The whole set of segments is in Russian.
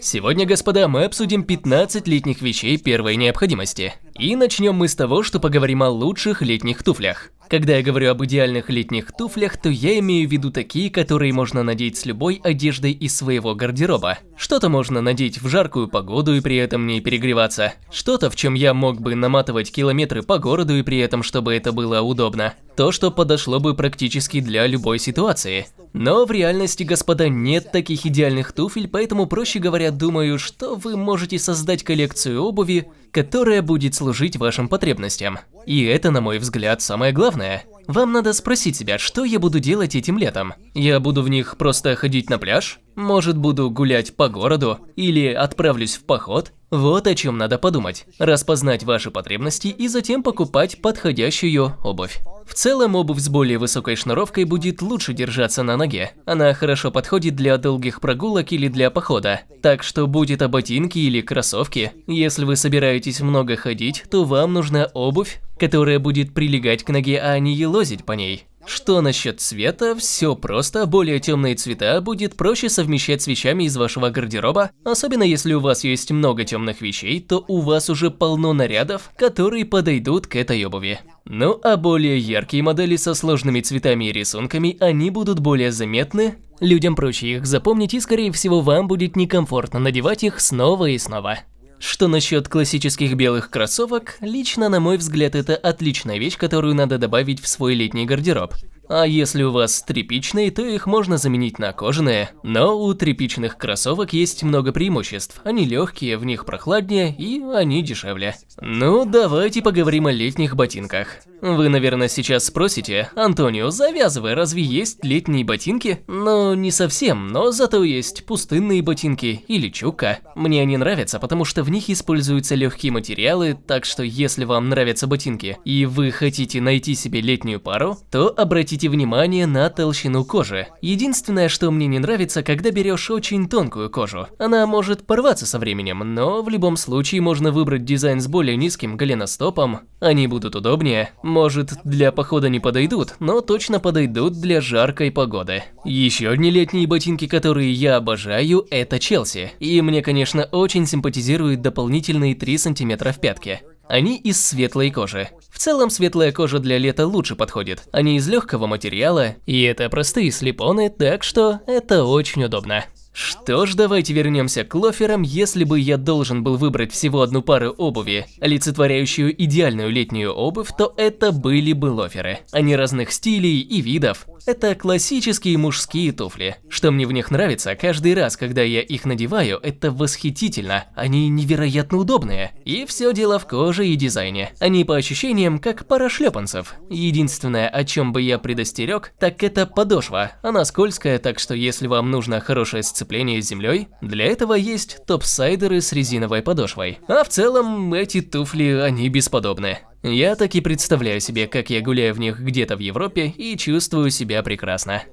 Сегодня, господа, мы обсудим 15 летних вещей первой необходимости. И начнем мы с того, что поговорим о лучших летних туфлях. Когда я говорю об идеальных летних туфлях, то я имею в виду такие, которые можно надеть с любой одеждой из своего гардероба. Что-то можно надеть в жаркую погоду и при этом не перегреваться. Что-то, в чем я мог бы наматывать километры по городу и при этом, чтобы это было удобно. То, что подошло бы практически для любой ситуации. Но в реальности, господа, нет таких идеальных туфель, поэтому, проще говоря, думаю, что вы можете создать коллекцию обуви, которая будет служить вашим потребностям. И это, на мой взгляд, самое главное. Вам надо спросить себя, что я буду делать этим летом. Я буду в них просто ходить на пляж? Может, буду гулять по городу? Или отправлюсь в поход? Вот о чем надо подумать. Распознать ваши потребности и затем покупать подходящую обувь. В целом, обувь с более высокой шнуровкой будет лучше держаться на ноге. Она хорошо подходит для долгих прогулок или для похода. Так что будет это ботинки или кроссовки. Если вы собираетесь много ходить, то вам нужна обувь, которая будет прилегать к ноге, а не елозить по ней. Что насчет цвета? Все просто, более темные цвета будет проще совмещать с вещами из вашего гардероба, особенно если у вас есть много темных вещей, то у вас уже полно нарядов, которые подойдут к этой обуви. Ну а более яркие модели со сложными цветами и рисунками, они будут более заметны, людям проще их запомнить и скорее всего вам будет некомфортно надевать их снова и снова. Что насчет классических белых кроссовок, лично на мой взгляд это отличная вещь, которую надо добавить в свой летний гардероб. А если у вас тряпичные, то их можно заменить на кожаные. Но у тряпичных кроссовок есть много преимуществ. Они легкие, в них прохладнее и они дешевле. Ну, давайте поговорим о летних ботинках. Вы, наверное, сейчас спросите, Антонио, завязывай, разве есть летние ботинки? Ну, не совсем, но зато есть пустынные ботинки или чука. Мне они нравятся, потому что в них используются легкие материалы, так что если вам нравятся ботинки и вы хотите найти себе летнюю пару, то обратите обратите внимание на толщину кожи. Единственное, что мне не нравится, когда берешь очень тонкую кожу. Она может порваться со временем, но в любом случае можно выбрать дизайн с более низким голеностопом. Они будут удобнее. Может, для похода не подойдут, но точно подойдут для жаркой погоды. Еще одни летние ботинки, которые я обожаю, это Челси. И мне, конечно, очень симпатизируют дополнительные 3 сантиметра в пятке. Они из светлой кожи. В целом, светлая кожа для лета лучше подходит. Они из легкого материала, и это простые слепоны, так что это очень удобно. Что ж, давайте вернемся к лоферам. Если бы я должен был выбрать всего одну пару обуви, олицетворяющую идеальную летнюю обувь, то это были бы лоферы. Они разных стилей и видов. Это классические мужские туфли. Что мне в них нравится, каждый раз, когда я их надеваю, это восхитительно. Они невероятно удобные. И все дело в коже и дизайне. Они по ощущениям как пара шлепанцев. Единственное, о чем бы я предостерег, так это подошва. Она скользкая, так что если вам нужно хорошее сцепление с землей, для этого есть топсайдеры с резиновой подошвой. А в целом, эти туфли, они бесподобны. Я так и представляю себе, как я гуляю в них где-то в Европе и чувствую себя прекрасно.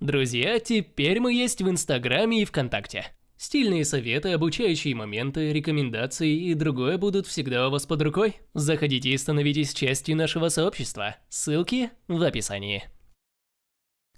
Друзья, теперь мы есть в Инстаграме и ВКонтакте. Стильные советы, обучающие моменты, рекомендации и другое будут всегда у вас под рукой. Заходите и становитесь частью нашего сообщества. Ссылки в описании.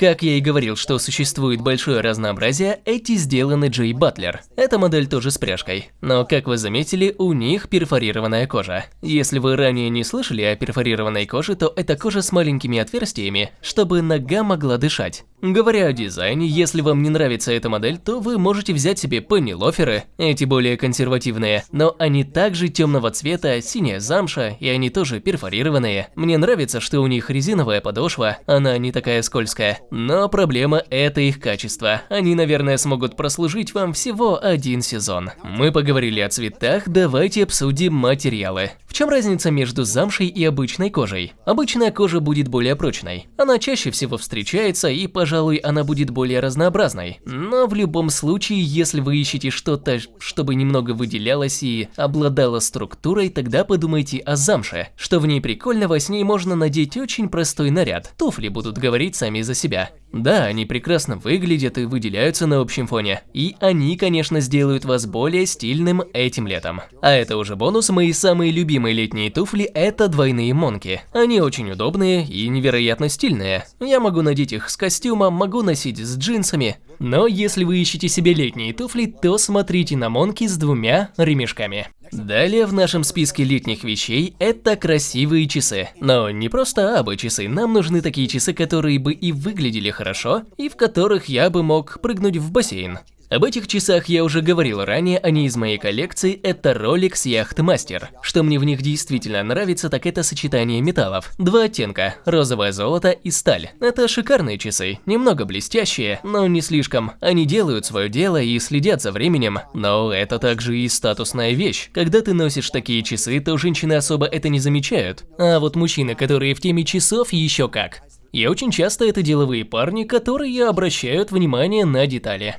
Как я и говорил, что существует большое разнообразие, эти сделаны Джей Батлер. Эта модель тоже с пряжкой. Но, как вы заметили, у них перфорированная кожа. Если вы ранее не слышали о перфорированной коже, то это кожа с маленькими отверстиями, чтобы нога могла дышать. Говоря о дизайне, если вам не нравится эта модель, то вы можете взять себе пенни-лоферы, эти более консервативные, но они также темного цвета, синяя замша, и они тоже перфорированные. Мне нравится, что у них резиновая подошва, она не такая скользкая. Но проблема – это их качество. Они, наверное, смогут прослужить вам всего один сезон. Мы поговорили о цветах, давайте обсудим материалы. В чем разница между замшей и обычной кожей? Обычная кожа будет более прочной. Она чаще всего встречается и, пожалуй, она будет более разнообразной. Но в любом случае, если вы ищете что-то, чтобы немного выделялось и обладало структурой, тогда подумайте о замше. Что в ней прикольного, с ней можно надеть очень простой наряд. Туфли будут говорить сами за себя. Да, они прекрасно выглядят и выделяются на общем фоне. И они, конечно, сделают вас более стильным этим летом. А это уже бонус, мои самые любимые летние туфли – это двойные монки. Они очень удобные и невероятно стильные. Я могу надеть их с костюмом, могу носить с джинсами. Но если вы ищете себе летние туфли, то смотрите на монки с двумя ремешками. Далее в нашем списке летних вещей это красивые часы. Но не просто абы часы, нам нужны такие часы, которые бы и выглядели хорошо, и в которых я бы мог прыгнуть в бассейн. Об этих часах я уже говорил ранее, они из моей коллекции, это Rolex Yachtmaster. Что мне в них действительно нравится, так это сочетание металлов. Два оттенка, розовое золото и сталь. Это шикарные часы, немного блестящие, но не слишком. Они делают свое дело и следят за временем, но это также и статусная вещь. Когда ты носишь такие часы, то женщины особо это не замечают. А вот мужчины, которые в теме часов, еще как. И очень часто это деловые парни, которые обращают внимание на детали.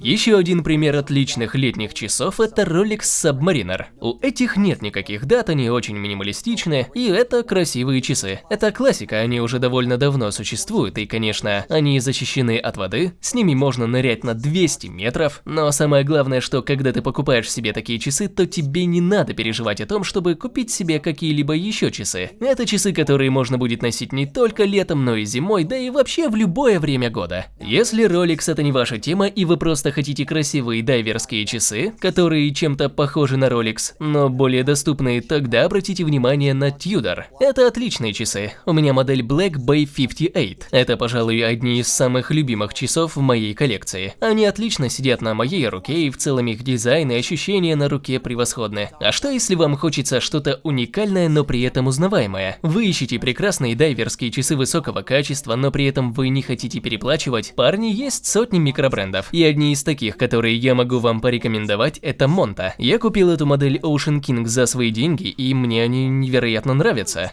Еще один пример отличных летних часов – это Rolex Submariner. У этих нет никаких дат, они очень минималистичны, и это красивые часы. Это классика, они уже довольно давно существуют, и, конечно, они защищены от воды, с ними можно нырять на 200 метров, но самое главное, что когда ты покупаешь себе такие часы, то тебе не надо переживать о том, чтобы купить себе какие-либо еще часы. Это часы, которые можно будет носить не только летом, но и зимой, да и вообще в любое время года. Если Rolex это не ваша тема, и вы просто просто хотите красивые дайверские часы, которые чем-то похожи на Rolex, но более доступные, тогда обратите внимание на Tudor. Это отличные часы. У меня модель Black Bay 58. Это, пожалуй, одни из самых любимых часов в моей коллекции. Они отлично сидят на моей руке, и в целом их дизайн и ощущения на руке превосходны. А что если вам хочется что-то уникальное, но при этом узнаваемое? Вы ищете прекрасные дайверские часы высокого качества, но при этом вы не хотите переплачивать? Парни, есть сотни микробрендов, и одни из таких, которые я могу вам порекомендовать, это Монта. Я купил эту модель Ocean King за свои деньги, и мне они невероятно нравятся.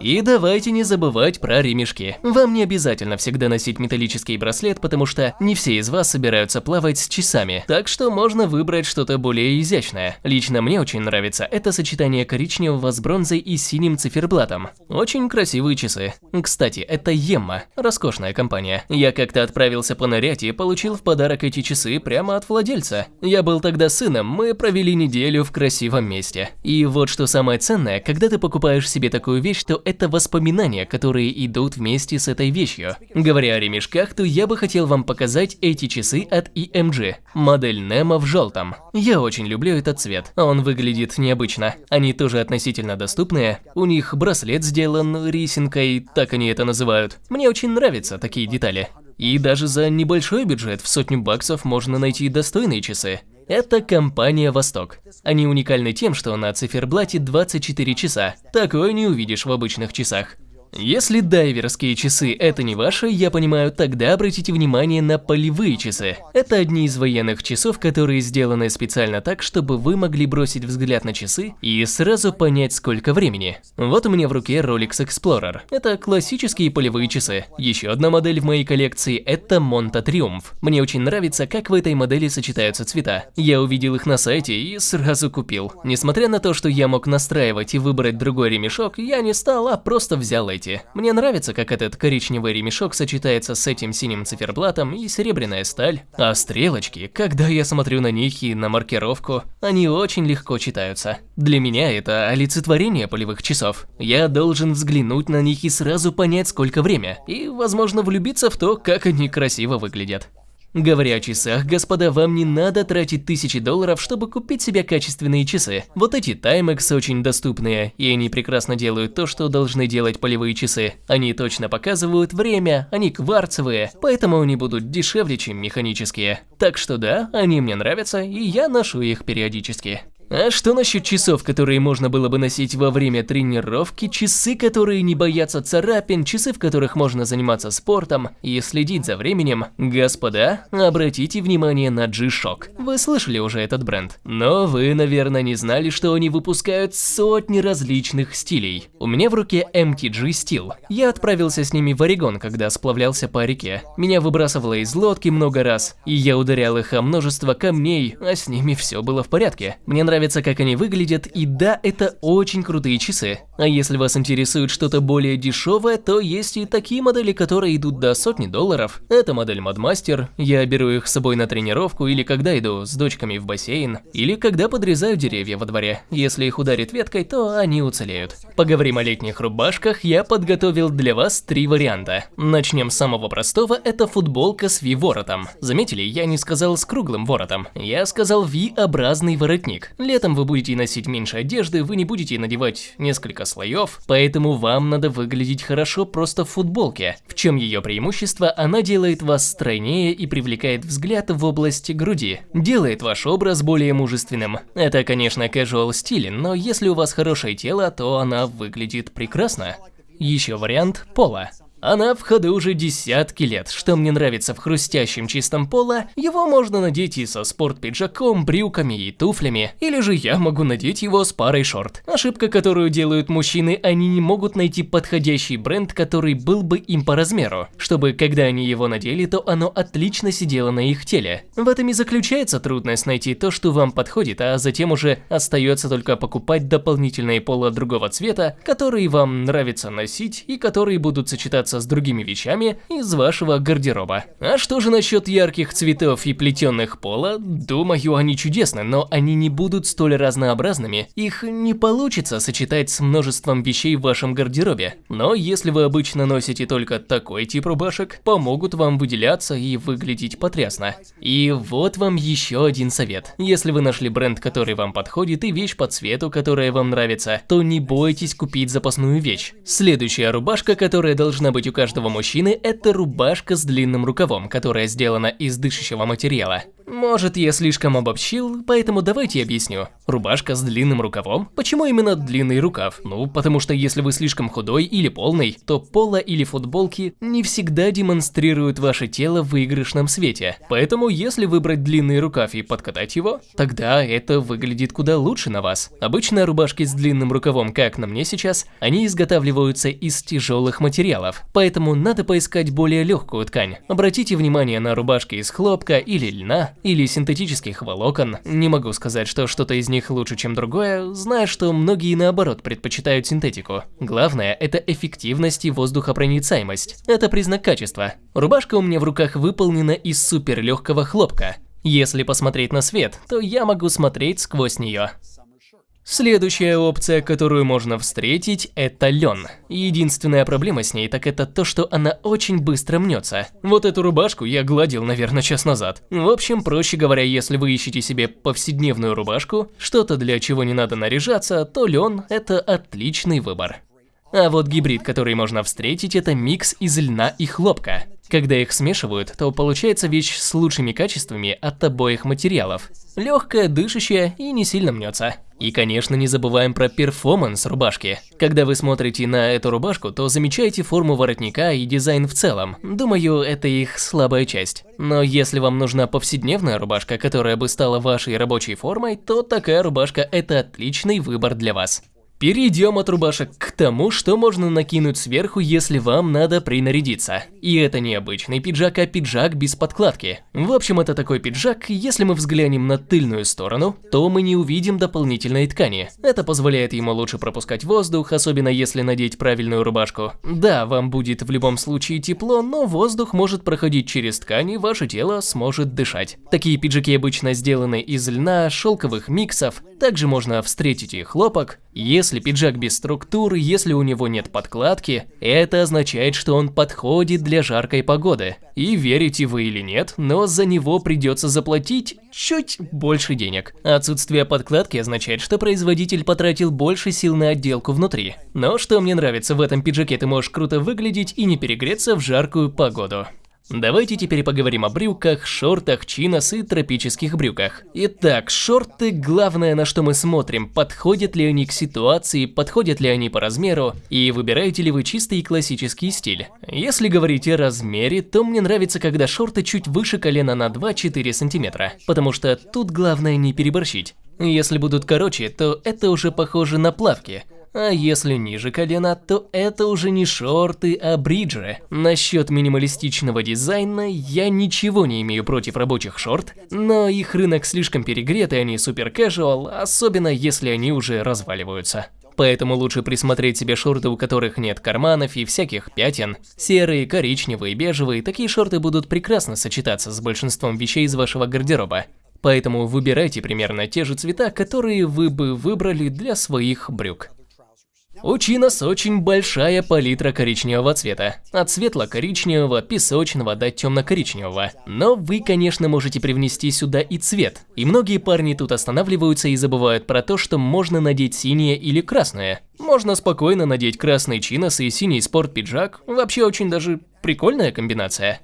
И давайте не забывать про ремешки. Вам не обязательно всегда носить металлический браслет, потому что не все из вас собираются плавать с часами, так что можно выбрать что-то более изящное. Лично мне очень нравится это сочетание коричневого с бронзой и синим циферблатом. Очень красивые часы. Кстати, это Емма, роскошная компания. Я как-то отправился понырять и получил в подарок эти часы прямо от владельца. Я был тогда сыном, мы провели неделю в красивом месте. И вот что самое ценное, когда ты покупаешь себе такую вещь, то это воспоминания, которые идут вместе с этой вещью. Говоря о ремешках, то я бы хотел вам показать эти часы от EMG, модель Nemo в желтом. Я очень люблю этот цвет, он выглядит необычно. Они тоже относительно доступные, у них браслет сделан рисинкой, так они это называют. Мне очень нравятся такие детали. И даже за небольшой бюджет в сотню баксов можно найти достойные часы. Это компания «Восток». Они уникальны тем, что на циферблате 24 часа. Такое не увидишь в обычных часах. Если дайверские часы это не ваши, я понимаю, тогда обратите внимание на полевые часы. Это одни из военных часов, которые сделаны специально так, чтобы вы могли бросить взгляд на часы и сразу понять, сколько времени. Вот у меня в руке Rolex Explorer. Это классические полевые часы. Еще одна модель в моей коллекции – это Monta Triumph. Мне очень нравится, как в этой модели сочетаются цвета. Я увидел их на сайте и сразу купил. Несмотря на то, что я мог настраивать и выбрать другой ремешок, я не стал, а просто взял эти эти. Мне нравится, как этот коричневый ремешок сочетается с этим синим циферблатом и серебряная сталь. А стрелочки, когда я смотрю на них и на маркировку, они очень легко читаются. Для меня это олицетворение полевых часов. Я должен взглянуть на них и сразу понять, сколько время, и, возможно, влюбиться в то, как они красиво выглядят. Говоря о часах, господа, вам не надо тратить тысячи долларов, чтобы купить себе качественные часы. Вот эти Timex очень доступные, и они прекрасно делают то, что должны делать полевые часы. Они точно показывают время, они кварцевые, поэтому они будут дешевле, чем механические. Так что да, они мне нравятся, и я ношу их периодически. А что насчет часов, которые можно было бы носить во время тренировки, часы, которые не боятся царапин, часы, в которых можно заниматься спортом и следить за временем? Господа, обратите внимание на G-Shock. Вы слышали уже этот бренд, но вы, наверное, не знали, что они выпускают сотни различных стилей. У меня в руке MTG Steel. Я отправился с ними в Орегон, когда сплавлялся по реке. Меня выбрасывало из лодки много раз, и я ударял их о множество камней, а с ними все было в порядке. Мне нравится нравится, как они выглядят, и да, это очень крутые часы. А если вас интересует что-то более дешевое, то есть и такие модели, которые идут до сотни долларов. Это модель Modmaster, я беру их с собой на тренировку или когда иду с дочками в бассейн, или когда подрезаю деревья во дворе. Если их ударит веткой, то они уцелеют. Поговорим о летних рубашках, я подготовил для вас три варианта. Начнем с самого простого, это футболка с V-воротом. Заметили, я не сказал с круглым воротом, я сказал V-образный воротник. Летом вы будете носить меньше одежды, вы не будете надевать несколько слоев, поэтому вам надо выглядеть хорошо просто в футболке. В чем ее преимущество? Она делает вас стройнее и привлекает взгляд в области груди. Делает ваш образ более мужественным. Это, конечно, casual стиль, но если у вас хорошее тело, то она выглядит прекрасно. Еще вариант пола. Она в ходу уже десятки лет. Что мне нравится в хрустящем чистом поло, его можно надеть и со спорт-пиджаком, брюками и туфлями. Или же я могу надеть его с парой шорт. Ошибка, которую делают мужчины, они не могут найти подходящий бренд, который был бы им по размеру. Чтобы, когда они его надели, то оно отлично сидело на их теле. В этом и заключается трудность найти то, что вам подходит, а затем уже остается только покупать дополнительные поло другого цвета, которые вам нравится носить и которые будут сочетаться сочетаться с другими вещами из вашего гардероба. А что же насчет ярких цветов и плетенных пола? Думаю, они чудесны, но они не будут столь разнообразными. Их не получится сочетать с множеством вещей в вашем гардеробе. Но если вы обычно носите только такой тип рубашек, помогут вам выделяться и выглядеть потрясно. И вот вам еще один совет. Если вы нашли бренд, который вам подходит и вещь по цвету, которая вам нравится, то не бойтесь купить запасную вещь. Следующая рубашка, которая должна быть быть у каждого мужчины, это рубашка с длинным рукавом, которая сделана из дышащего материала. Может, я слишком обобщил, поэтому давайте объясню. Рубашка с длинным рукавом? Почему именно длинный рукав? Ну, потому что если вы слишком худой или полный, то поло или футболки не всегда демонстрируют ваше тело в выигрышном свете. Поэтому, если выбрать длинный рукав и подкатать его, тогда это выглядит куда лучше на вас. Обычно рубашки с длинным рукавом, как на мне сейчас, они изготавливаются из тяжелых материалов. Поэтому надо поискать более легкую ткань. Обратите внимание на рубашки из хлопка или льна, или синтетических волокон. Не могу сказать, что что-то из них лучше, чем другое, зная, что многие наоборот предпочитают синтетику. Главное – это эффективность и воздухопроницаемость. Это признак качества. Рубашка у меня в руках выполнена из суперлегкого хлопка. Если посмотреть на свет, то я могу смотреть сквозь нее. Следующая опция, которую можно встретить, это лен. Единственная проблема с ней, так это то, что она очень быстро мнется. Вот эту рубашку я гладил, наверное, час назад. В общем, проще говоря, если вы ищете себе повседневную рубашку, что-то для чего не надо наряжаться, то лен – это отличный выбор. А вот гибрид, который можно встретить, это микс из льна и хлопка. Когда их смешивают, то получается вещь с лучшими качествами от обоих материалов. Легкая, дышащая и не сильно мнется. И, конечно, не забываем про performance рубашки. Когда вы смотрите на эту рубашку, то замечаете форму воротника и дизайн в целом. Думаю, это их слабая часть. Но если вам нужна повседневная рубашка, которая бы стала вашей рабочей формой, то такая рубашка – это отличный выбор для вас. Перейдем от рубашек к тому, что можно накинуть сверху, если вам надо принарядиться. И это не обычный пиджак, а пиджак без подкладки. В общем, это такой пиджак, если мы взглянем на тыльную сторону, то мы не увидим дополнительной ткани. Это позволяет ему лучше пропускать воздух, особенно если надеть правильную рубашку. Да, вам будет в любом случае тепло, но воздух может проходить через ткани, ваше тело сможет дышать. Такие пиджаки обычно сделаны из льна, шелковых миксов, также можно встретить и хлопок. Если пиджак без структуры, если у него нет подкладки, это означает, что он подходит для жаркой погоды. И верите вы или нет, но за него придется заплатить чуть больше денег. Отсутствие подкладки означает, что производитель потратил больше сил на отделку внутри. Но что мне нравится в этом пиджаке, ты можешь круто выглядеть и не перегреться в жаркую погоду. Давайте теперь поговорим о брюках, шортах, чинос и тропических брюках. Итак, шорты – главное, на что мы смотрим, подходят ли они к ситуации, подходят ли они по размеру, и выбираете ли вы чистый классический стиль. Если говорить о размере, то мне нравится, когда шорты чуть выше колена на 2-4 сантиметра, потому что тут главное не переборщить. Если будут короче, то это уже похоже на плавки – А если ниже колена, то это уже не шорты, а бриджи. Насчет минималистичного дизайна я ничего не имею против рабочих шорт, но их рынок слишком перегрет и они супер casual, особенно если они уже разваливаются. Поэтому лучше присмотреть себе шорты, у которых нет карманов и всяких пятен. Серые, коричневые, бежевые, такие шорты будут прекрасно сочетаться с большинством вещей из вашего гардероба. Поэтому выбирайте примерно те же цвета, которые вы бы выбрали для своих брюк. У Чинос очень большая палитра коричневого цвета, от светло-коричневого, песочного до темно-коричневого. Но вы, конечно, можете привнести сюда и цвет. И многие парни тут останавливаются и забывают про то, что можно надеть синее или красное. Можно спокойно надеть красный чинос и синий спорт-пиджак, вообще очень даже прикольная комбинация.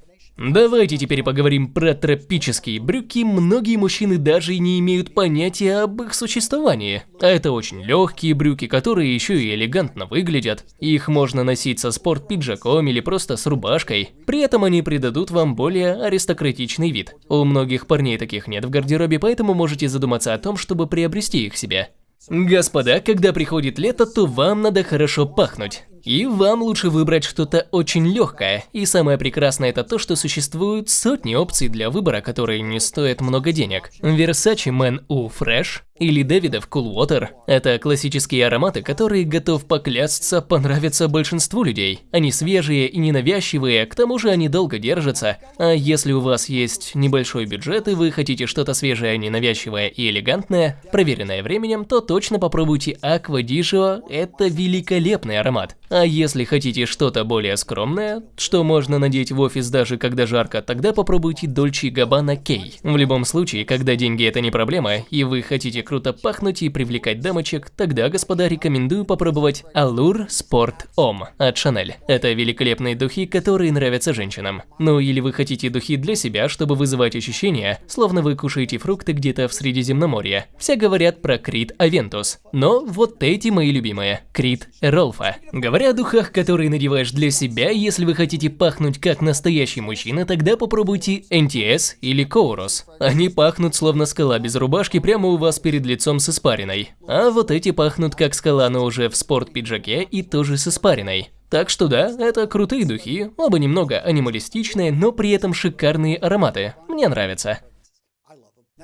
Давайте теперь поговорим про тропические брюки. Многие мужчины даже и не имеют понятия об их существовании. А это очень легкие брюки, которые еще и элегантно выглядят. Их можно носить со спорт-пиджаком или просто с рубашкой. При этом они придадут вам более аристократичный вид. У многих парней таких нет в гардеробе, поэтому можете задуматься о том, чтобы приобрести их себе. Господа, когда приходит лето, то вам надо хорошо пахнуть. И вам лучше выбрать что-то очень легкое. И самое прекрасное это то, что существуют сотни опций для выбора, которые не стоят много денег. Versace Man U Fresh или Дэвидов Cool Water – это классические ароматы, которые, готов поклясться, понравятся большинству людей. Они свежие и ненавязчивые, к тому же они долго держатся. А если у вас есть небольшой бюджет и вы хотите что-то свежее, ненавязчивое и элегантное, проверенное временем, то точно попробуйте Aqua Digio – это великолепный аромат. А если хотите что-то более скромное, что можно надеть в офис даже когда жарко, тогда попробуйте Dolce Gabbana K. В любом случае, когда деньги это не проблема, и вы хотите круто пахнуть и привлекать дамочек, тогда, господа, рекомендую попробовать Allure Sport Homme от Chanel. Это великолепные духи, которые нравятся женщинам. Ну или вы хотите духи для себя, чтобы вызывать ощущение, словно вы кушаете фрукты где-то в Средиземноморье. Все говорят про Крит Aventus. Но вот эти мои любимые. Крит. Говорят Говоря о духах, которые надеваешь для себя, если вы хотите пахнуть как настоящий мужчина, тогда попробуйте NTS или Коурос. Они пахнут словно скала без рубашки прямо у вас перед лицом с испариной. А вот эти пахнут как скала, но уже в спорт-пиджаке и тоже с испариной. Так что да, это крутые духи, оба немного анималистичные, но при этом шикарные ароматы. Мне нравится.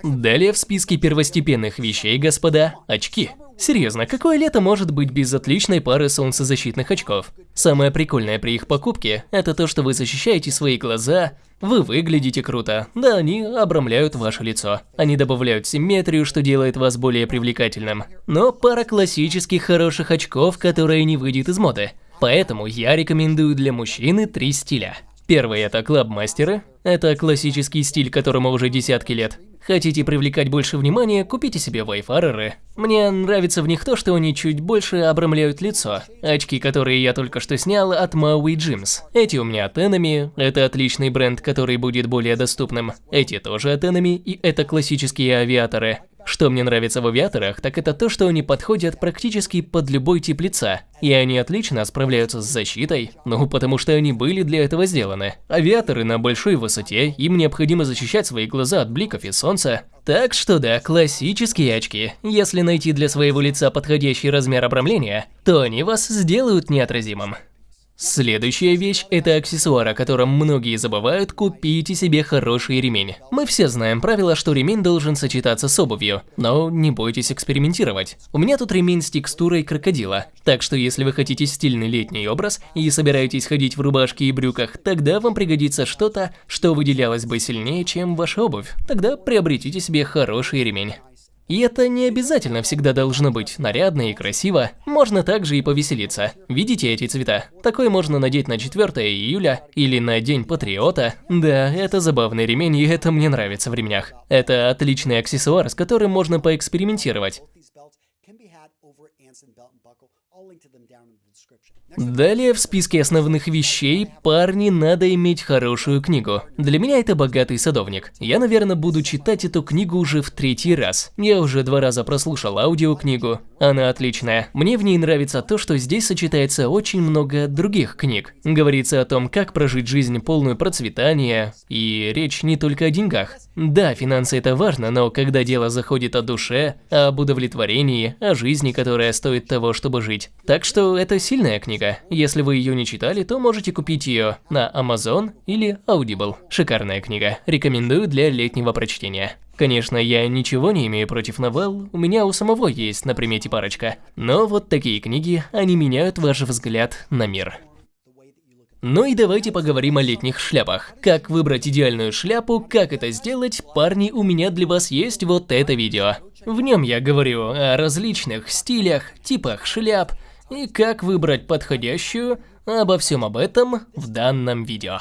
Далее в списке первостепенных вещей, господа, очки. Серьезно, какое лето может быть без отличной пары солнцезащитных очков? Самое прикольное при их покупке – это то, что вы защищаете свои глаза, вы выглядите круто, да они обрамляют ваше лицо. Они добавляют симметрию, что делает вас более привлекательным. Но пара классических хороших очков, которая не выйдет из моды. Поэтому я рекомендую для мужчины три стиля. Первый – это клабмастеры. Это классический стиль, которому уже десятки лет. Хотите привлекать больше внимания, купите себе вайфареры. Мне нравится в них то, что они чуть больше обрамляют лицо. Очки, которые я только что снял от Maui Gyms. Эти у меня от Enemy, это отличный бренд, который будет более доступным. Эти тоже от Enemy, и это классические авиаторы. Что мне нравится в авиаторах, так это то, что они подходят практически под любой тип лица. И они отлично справляются с защитой, ну потому что они были для этого сделаны. Авиаторы на большой высоте, им необходимо защищать свои глаза от бликов и солнца. Так что да, классические очки. Если найти для своего лица подходящий размер обрамления, то они вас сделают неотразимым. Следующая вещь – это аксессуар, о котором многие забывают, купите себе хороший ремень. Мы все знаем правило, что ремень должен сочетаться с обувью, но не бойтесь экспериментировать. У меня тут ремень с текстурой крокодила, так что если вы хотите стильный летний образ и собираетесь ходить в рубашке и брюках, тогда вам пригодится что-то, что выделялось бы сильнее, чем ваша обувь. Тогда приобретите себе хороший ремень. И это не обязательно всегда должно быть нарядно и красиво, можно также и повеселиться. Видите эти цвета? Такой можно надеть на 4 июля или на День Патриота. Да, это забавный ремень, и это мне нравится в ремнях. Это отличный аксессуар, с которым можно поэкспериментировать. Далее в списке основных вещей парни надо иметь хорошую книгу. Для меня это «Богатый садовник». Я, наверное, буду читать эту книгу уже в третий раз. Я уже два раза прослушал аудиокнигу. Она отличная. Мне в ней нравится то, что здесь сочетается очень много других книг. Говорится о том, как прожить жизнь полную процветания, и речь не только о деньгах. Да, финансы это важно, но когда дело заходит о душе, об удовлетворении, о жизни, которая стоит того, чтобы жить, читать. Так что это сильная книга. Если вы ее не читали, то можете купить ее на Amazon или Audible. Шикарная книга. Рекомендую для летнего прочтения. Конечно, я ничего не имею против новелл, у меня у самого есть на примете парочка. Но вот такие книги, они меняют ваш взгляд на мир. Ну и давайте поговорим о летних шляпах. Как выбрать идеальную шляпу, как это сделать, парни, у меня для вас есть вот это видео. В нем я говорю о различных стилях, типах шляп и как выбрать подходящую, обо всем об этом в данном видео.